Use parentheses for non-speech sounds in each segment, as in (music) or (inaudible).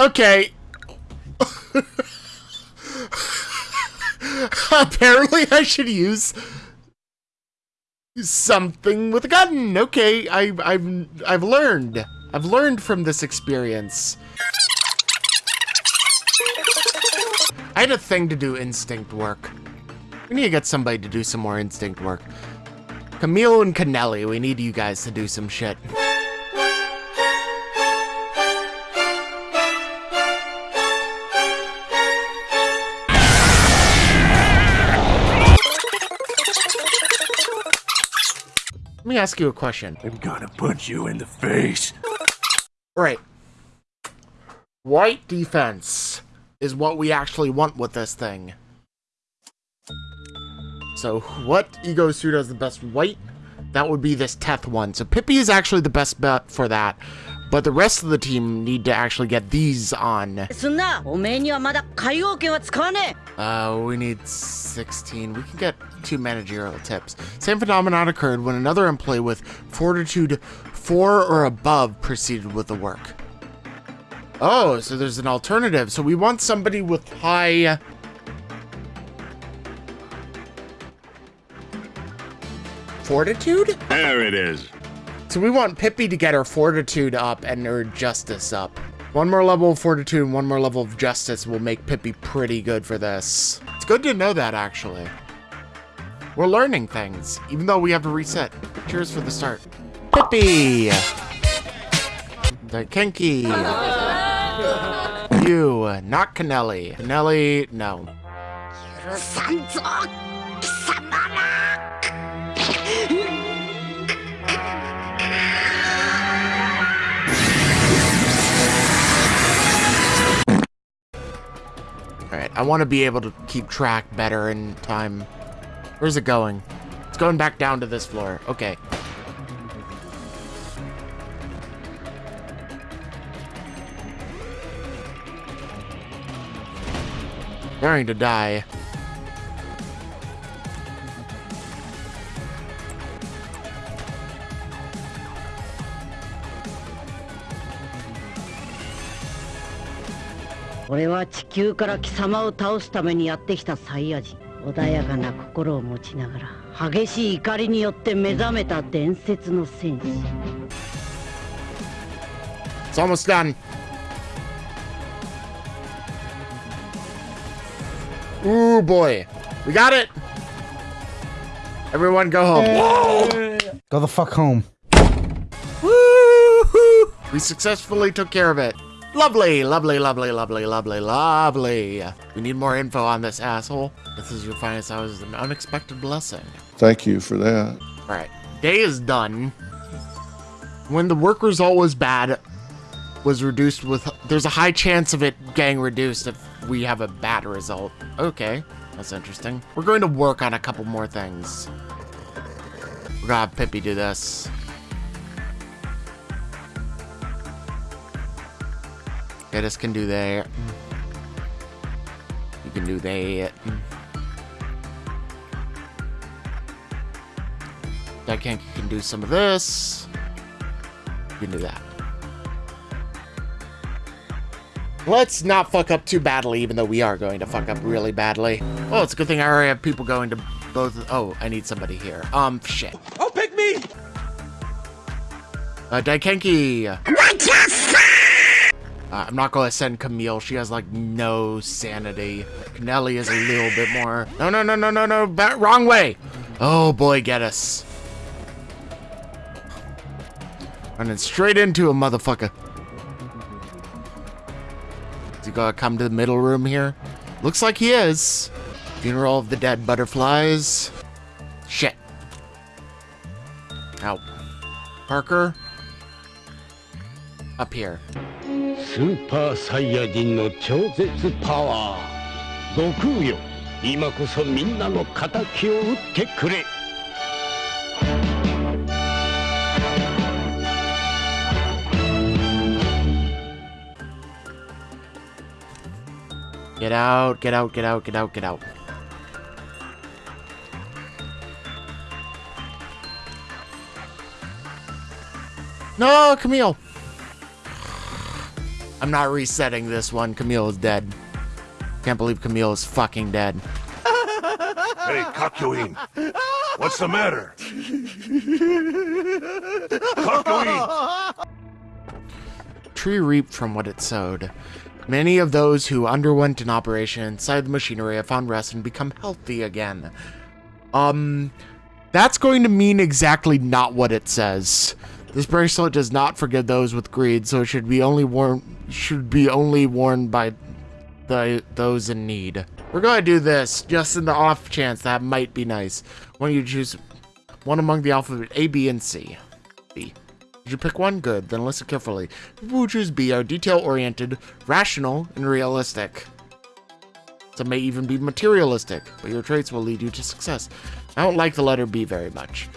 okay. Apparently I should use something with a gun. Okay, I, I've I've learned. I've learned from this experience. I had a thing to do instinct work. We need to get somebody to do some more instinct work. Camille and Canelli, we need you guys to do some shit. Me ask you a question. I'm gonna punch you in the face. Right. White defense is what we actually want with this thing. So what ego suit has the best white? That would be this Teth one. So Pippi is actually the best bet for that but the rest of the team need to actually get these on. Uh, we need 16. We can get two managerial tips. Same phenomenon occurred when another employee with fortitude 4 or above proceeded with the work. Oh, so there's an alternative. So we want somebody with high... Fortitude? There it is. So we want Pippi to get her fortitude up and her justice up. One more level of fortitude and one more level of justice will make Pippi pretty good for this. It's good to know that, actually. We're learning things, even though we have to reset. Cheers for the start. Pippi! The Kinky. (laughs) You, not Canelli. Canelli, no. Alright, I want to be able to keep track better in time. Where's it going? It's going back down to this floor. Okay. Going to die.「俺は地球から貴様を倒すためにやってきたサイヤ人」穏やかな心を持ちながら激しい怒りによって目覚めた伝説の戦士 It's almost done. Ooh, boy. We got it. Everyone go home. Go the fuck home. Woo-hoo! We successfully took care of it. Lovely, lovely, lovely, lovely, lovely, lovely. We need more info on this asshole. This is your finest hours, an unexpected blessing. Thank you for that. All right, day is done. When the work result was bad, was reduced with, there's a high chance of it getting reduced if we have a bad result. Okay, that's interesting. We're going to work on a couple more things. We're gonna have Pippi do this. This can do that. You can do that. That can can do some of this. You can do that. Let's not fuck up too badly, even though we are going to fuck up really badly. Oh, it's a good thing I already have people going to both. Oh, I need somebody here. Um, shit. Oh, pick me! Uh, Daikenki. Uh, I'm not gonna send Camille. She has like no sanity. Canelli is a little bit more. No, no, no, no, no, no. Wrong way. Oh boy, get us. Running straight into a motherfucker. Is he gonna come to the middle room here? Looks like he is. Funeral of the dead butterflies. Shit. Ow. Parker. Up here. スーパーサイヤ人の超絶パワー。悟空よ今こそみんなの敵を討ってくれ。ゲ e t out, get out, get out, get out, get out. なあ、クミオ I'm not resetting this one. Camille is dead. Can't believe Camille is fucking dead. Hey, Kakyoin. What's the matter? Kakyoin! Tree reaped from what it sowed. Many of those who underwent an operation inside the machinery have found rest and become healthy again. Um, that's going to mean exactly not what it says. This bracelet does not forgive those with greed, so it should be only worn should be only worn by the those in need. We're gonna do this just in the off chance that might be nice. When you choose one among the alphabet A, B, and C. B. Did you pick one? Good. Then listen carefully. People who choose B are detail-oriented, rational, and realistic. Some may even be materialistic, but your traits will lead you to success. I don't like the letter B very much.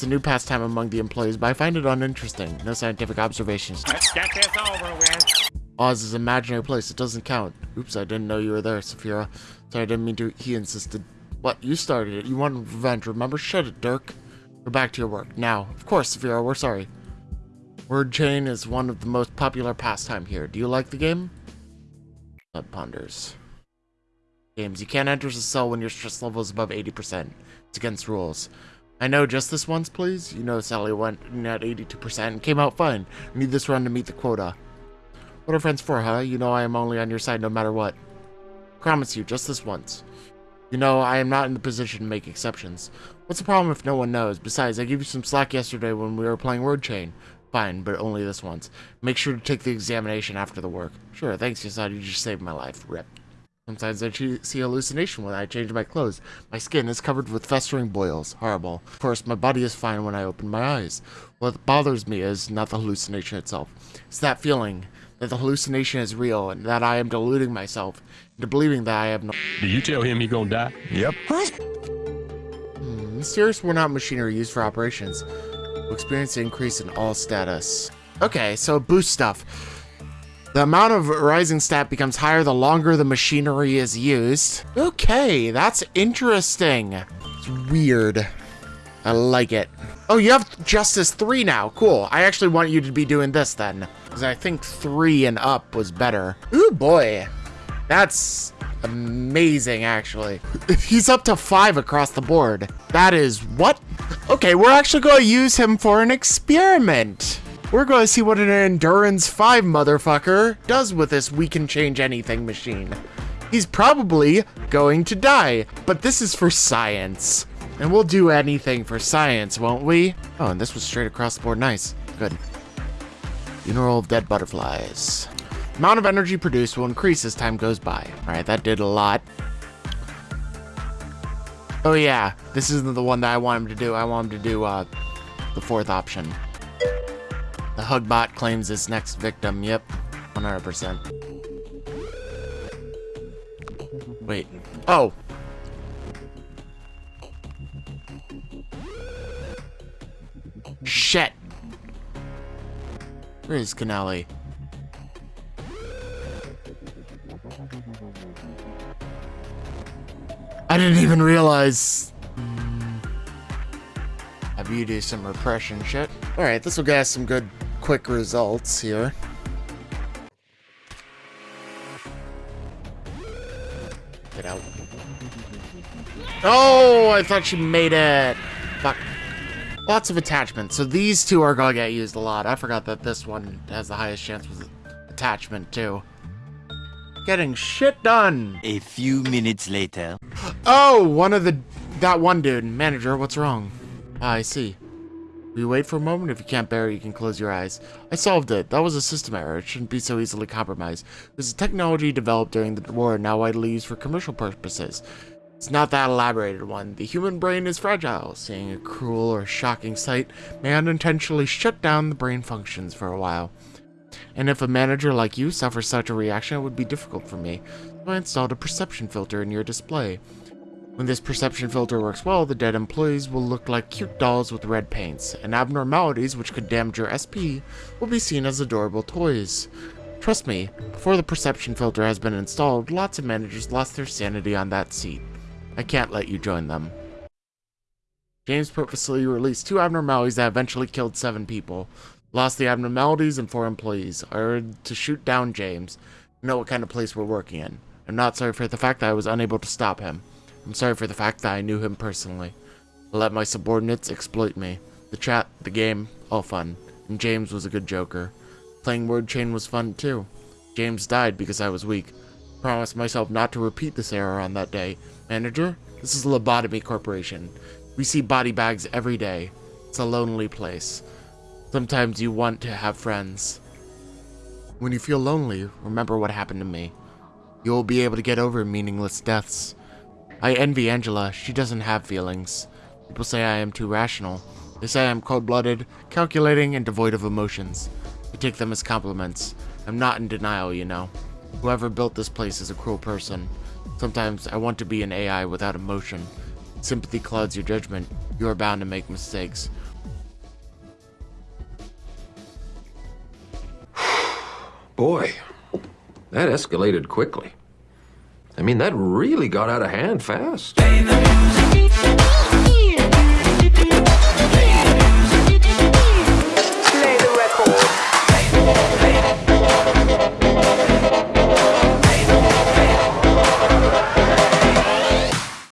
It's a new pastime among the employees, but I find it uninteresting. No scientific observations. Let's get this over with. Oz is an imaginary place. It doesn't count. Oops, I didn't know you were there, Sephirah. Sorry, I didn't mean to. He insisted. What? You started it. You wanted revenge, remember? Shut it, Dirk. We're back to your work. Now, of course, Sephirah, we're sorry. Word chain is one of the most popular pastime here. Do you like the game? Blood ponders. Games. You can't enter the cell when your stress level is above 80%. It's against rules. I know just this once, please. You know Sally went at 82% and came out fine. Need this run to meet the quota. What are friends for, huh? You know I am only on your side no matter what. Promise you, just this once. You know, I am not in the position to make exceptions. What's the problem if no one knows? Besides, I gave you some slack yesterday when we were playing Word Chain. Fine, but only this once. Make sure to take the examination after the work. Sure, thanks, Yesod. You just saved my life. Rip. Sometimes I see hallucination when I change my clothes. My skin is covered with festering boils. Horrible. Of course, my body is fine when I open my eyes. What bothers me is not the hallucination itself. It's that feeling that the hallucination is real and that I am deluding myself into believing that I have no... Did you tell him he gonna die? Yep. What? Hmm, Mysterious worn-out machinery used for operations will experience an increase in all status. Okay, so boost stuff. The amount of rising stat becomes higher the longer the machinery is used. Okay, that's interesting. It's weird. I like it. Oh, you have Justice 3 now. Cool. I actually want you to be doing this then. Because I think 3 and up was better. Ooh, boy. That's amazing, actually. (laughs) He's up to 5 across the board. That is... what? Okay, we're actually going to use him for an experiment. We're going to see what an Endurance 5 motherfucker does with this we can change anything machine. He's probably going to die, but this is for science. And we'll do anything for science, won't we? Oh, and this was straight across the board. Nice. Good. Funeral of dead butterflies. Amount of energy produced will increase as time goes by. Alright, that did a lot. Oh yeah, this isn't the one that I want him to do. I want him to do uh, the fourth option. Hugbot claims this next victim. Yep, 100%. Wait. Oh! Shit! Where is Canali? I didn't even realize. Have you do some repression shit? Alright, this will get us some good quick results here. Get out. Oh, I thought she made it. Fuck. Lots of attachments. So these two are gonna get used a lot. I forgot that this one has the highest chance with attachment too. Getting shit done. A few minutes later. Oh, one of the that one dude. Manager, what's wrong? Ah, I see. You wait for a moment? If you can't bear it, you can close your eyes. I solved it. That was a system error. It shouldn't be so easily compromised. It was a technology developed during the war and now widely used for commercial purposes. It's not that elaborated one. The human brain is fragile. Seeing a cruel or shocking sight may unintentionally shut down the brain functions for a while. And if a manager like you suffers such a reaction, it would be difficult for me. So I installed a perception filter in your display. When this perception filter works well, the dead employees will look like cute dolls with red paints, and abnormalities which could damage your SP will be seen as adorable toys. Trust me, before the perception filter has been installed, lots of managers lost their sanity on that seat. I can't let you join them. James purposely released two abnormalities that eventually killed seven people. Lost the abnormalities and four employees. I ordered to shoot down James. You know what kind of place we're working in. I'm not sorry for the fact that I was unable to stop him. I'm sorry for the fact that I knew him personally. I let my subordinates exploit me. The chat, the game, all fun. And James was a good joker. Playing Word Chain was fun too. James died because I was weak. Promised myself not to repeat this error on that day. Manager, this is Lobotomy Corporation. We see body bags every day. It's a lonely place. Sometimes you want to have friends. When you feel lonely, remember what happened to me. You will be able to get over meaningless deaths. I envy Angela. She doesn't have feelings. People say I am too rational. They say I'm cold-blooded, calculating, and devoid of emotions. I take them as compliments. I'm not in denial, you know. Whoever built this place is a cruel person. Sometimes I want to be an AI without emotion. Sympathy clouds your judgment. You are bound to make mistakes. (sighs) Boy, that escalated quickly. I mean, that really got out of hand fast.